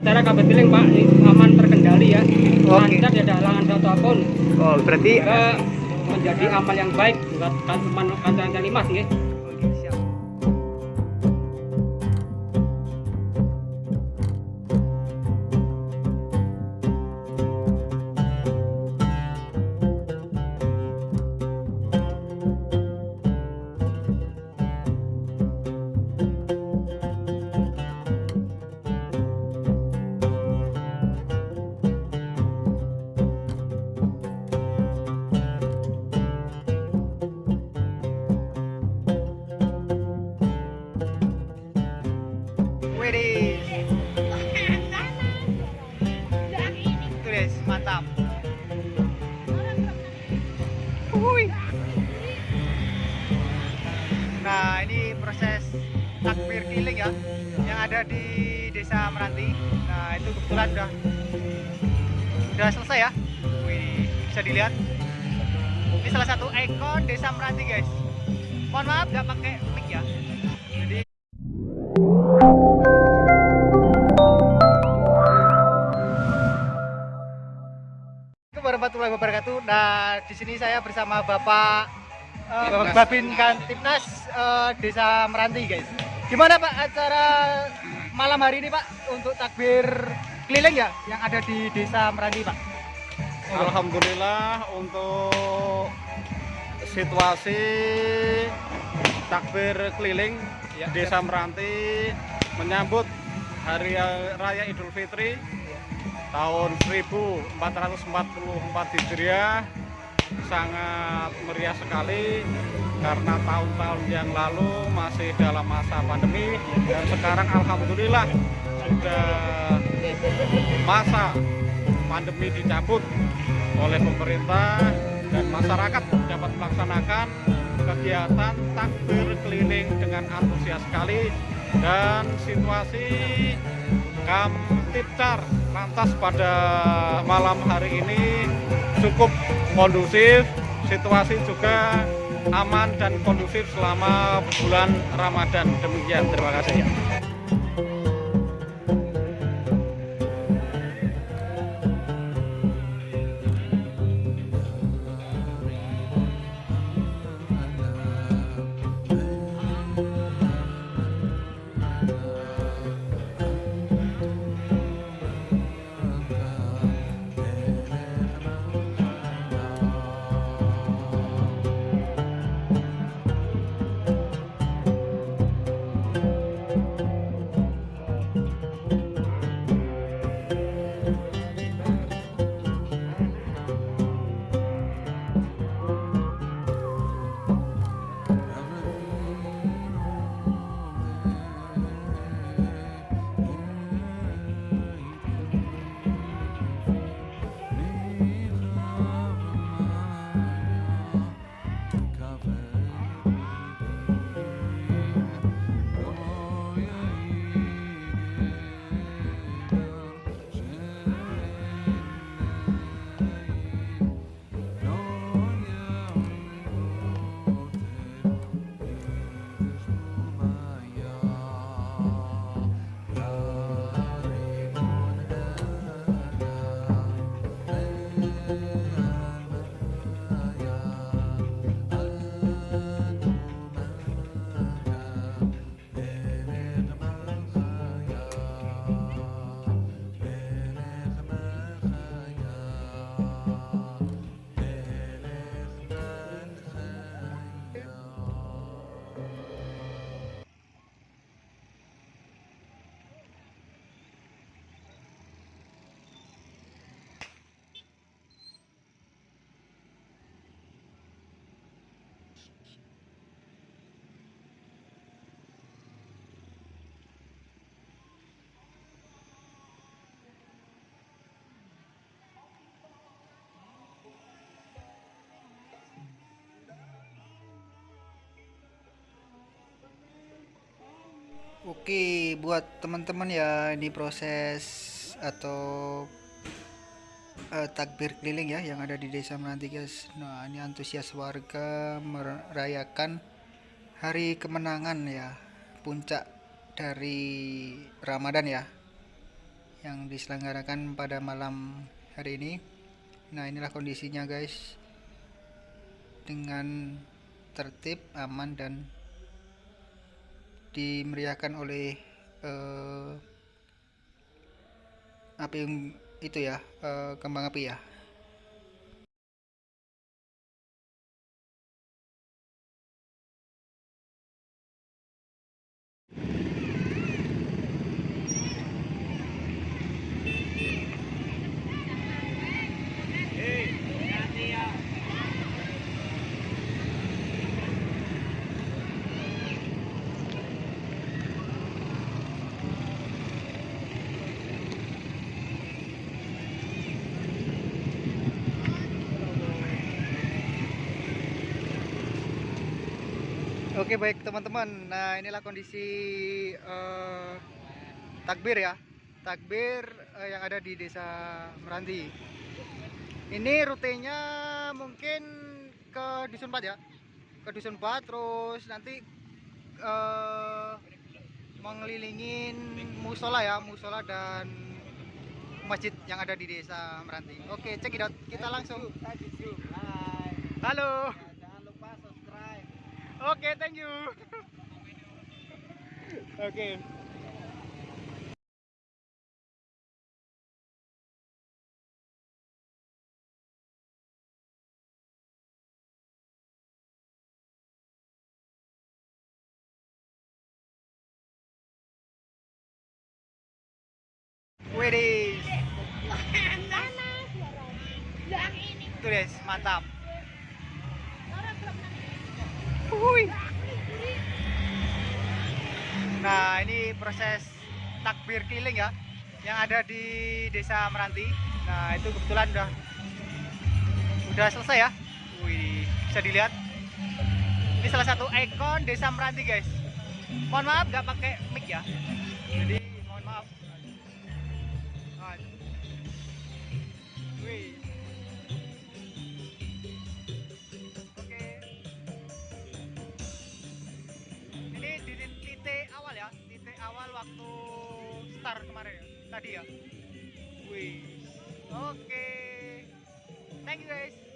Cara kabel keliling Pak ini aman terkendali ya. Oke. Lancar tidak ada halangan satu apa pun. Oh, berarti Sehingga menjadi amal yang baik buat teman kancan limas nggih. Mantap. Wuih. Nah, ini proses takbir keliling ya yang ada di Desa Meranti. Nah, itu kebetulan udah udah selesai ya. Wih, bisa dilihat. Ini salah satu ikon Desa Meranti, guys. Mohon maaf nggak pakai mic ya. Jadi wabarakatuh. Nah, di sini saya bersama Bapak eh, Bapak Babin Kantipnas eh, Desa Meranti, guys. Gimana Pak acara malam hari ini, Pak, untuk takbir keliling ya yang ada di Desa Meranti, Pak? Alhamdulillah untuk situasi takbir keliling Desa Meranti menyambut Hari Raya Idul Fitri tahun 1444 Hijriah. Sangat meriah sekali karena tahun-tahun yang lalu masih dalam masa pandemi dan sekarang Alhamdulillah sudah masa pandemi dicabut oleh pemerintah dan masyarakat dapat melaksanakan kegiatan takbir keliling dengan antusias sekali dan situasi Kamtipcar lantas pada malam hari ini cukup kondusif situasi juga aman dan kondusif selama bulan Ramadan. Demikian terima kasih Oke, buat teman-teman ya ini proses atau eh, takbir keliling ya yang ada di Desa Meranti guys. Nah, ini antusias warga merayakan hari kemenangan ya, puncak dari Ramadan ya. yang diselenggarakan pada malam hari ini. Nah, inilah kondisinya, guys. Dengan tertib, aman dan dimeriahkan oleh eh, api itu ya, eh, kembang api ya. Oke baik teman-teman, nah inilah kondisi eh, takbir ya, takbir eh, yang ada di desa Meranti. Ini rutenya mungkin ke Dusun 4 ya, ke Dusun 4 terus nanti eh, mengelilingin musola ya, musola dan masjid yang ada di desa Meranti. Oke cek it out, kita langsung. Halo. Oke, thank you. Oke. Widih. Tuh guys, mantap. Wuih. Nah, ini proses takbir keliling ya yang ada di Desa Meranti. Nah, itu kebetulan udah udah selesai ya. Wih, bisa dilihat. Ini salah satu ikon Desa Meranti, guys. Mohon maaf nggak pakai mic ya. Jadi, tadi ya. Wih. Oke. Thank you guys.